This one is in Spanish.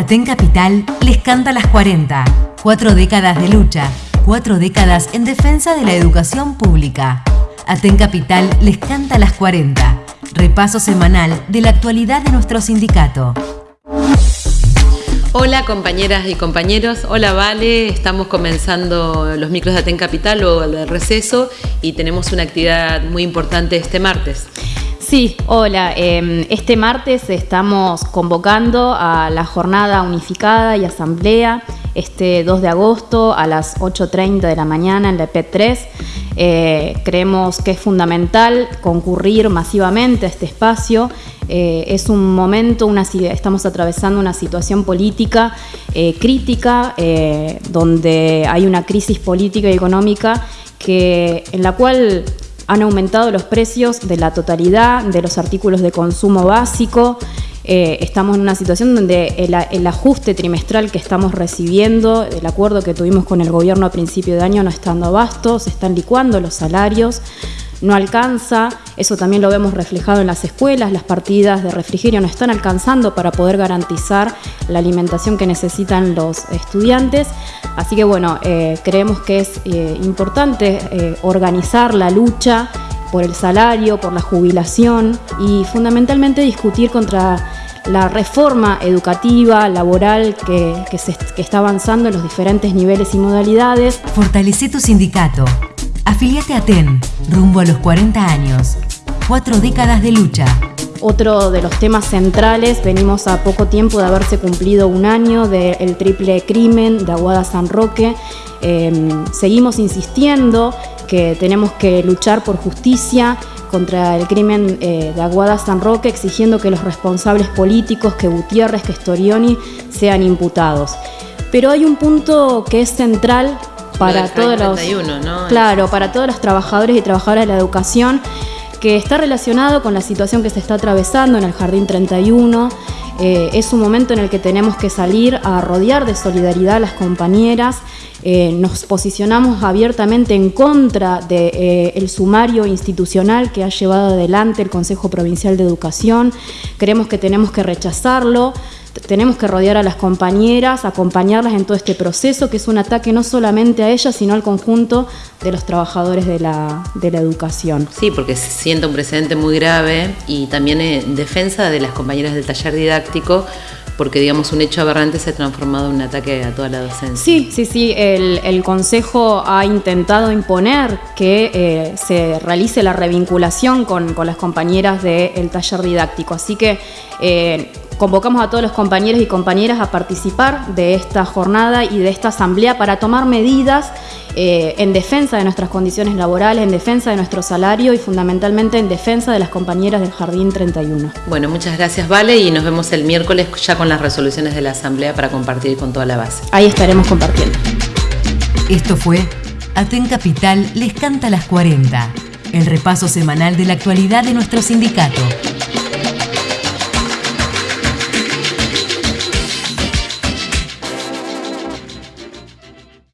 Aten Capital les canta las 40. Cuatro décadas de lucha, cuatro décadas en defensa de la educación pública. Aten Capital les canta las 40. Repaso semanal de la actualidad de nuestro sindicato. Hola compañeras y compañeros, hola Vale, estamos comenzando los micros de Aten Capital o el receso y tenemos una actividad muy importante este martes. Sí, hola. Em, este martes estamos convocando a la jornada unificada y asamblea este 2 de agosto a las 8.30 de la mañana en la EP3. Eh, creemos que es fundamental concurrir masivamente a este espacio. Eh, es un momento, una, estamos atravesando una situación política eh, crítica, donde hay una crisis política y económica que, en la cual han aumentado los precios de la totalidad de los artículos de consumo básico. Eh, estamos en una situación donde el, ajuste trimestral que estamos recibiendo, el acuerdo que tuvimos con el gobierno a principio de año no está dando abasto, se están licuando los salarios no alcanza, eso también lo vemos reflejado en las escuelas, las partidas de refrigerio no están alcanzando para poder garantizar la alimentación que necesitan los estudiantes. Así que bueno, eh, creemos que es eh, importante eh, organizar la lucha por el salario, por la jubilación y fundamentalmente discutir contra la reforma educativa, laboral que, se, que está avanzando en los diferentes niveles y modalidades. Fortalece tu sindicato. Afiliate a TEN, rumbo a los 40 años. Cuatro décadas de lucha. Otro de los temas centrales, venimos a poco tiempo de haberse cumplido un año del triple crimen de Aguada San Roque. Em, seguimos insistiendo que tenemos que luchar por justicia contra el crimen eh, de Aguada San Roque, exigiendo que los responsables políticos, que Gutiérrez, que Storioni, sean imputados. Pero hay un punto que es central para todos los claro para todos los trabajadores y trabajadoras de la educación que está relacionado con la situación que se está atravesando en el Jardín 31. Eh, es un momento en el que tenemos que salir a rodear de solidaridad a las compañeras. Eh, nos posicionamos abiertamente en contra del de, eh, sumario institucional que ha llevado adelante el Consejo Provincial de Educación. Creemos que tenemos que rechazarlo tenemos que rodear a las compañeras, acompañarlas en todo este proceso, que es un ataque no solamente a ellas, sino al conjunto de los trabajadores de la, educación. Sí, porque se siente un precedente muy grave y también en defensa de las compañeras del taller didáctico porque digamos un hecho aberrante se ha transformado en un ataque a toda la docencia. Sí, sí, sí, el, Consejo ha intentado imponer que eh, se realice la revinculación con, las compañeras del taller didáctico, así que eh, Convocamos a todos los compañeros y compañeras a participar de esta jornada y de esta asamblea para tomar medidas eh, en defensa de nuestras condiciones laborales, en defensa de nuestro salario y fundamentalmente en defensa de las compañeras del Jardín 31. Bueno, muchas gracias Vale y nos vemos el miércoles ya con las resoluciones de la asamblea para compartir con toda la base. Ahí estaremos compartiendo. Esto fue Aten Capital les canta las 40, el repaso semanal de la actualidad de nuestro sindicato.